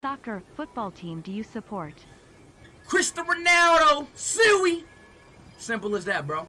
soccer, football team do you support? Cristiano Ronaldo, Suey. Simple as that, bro.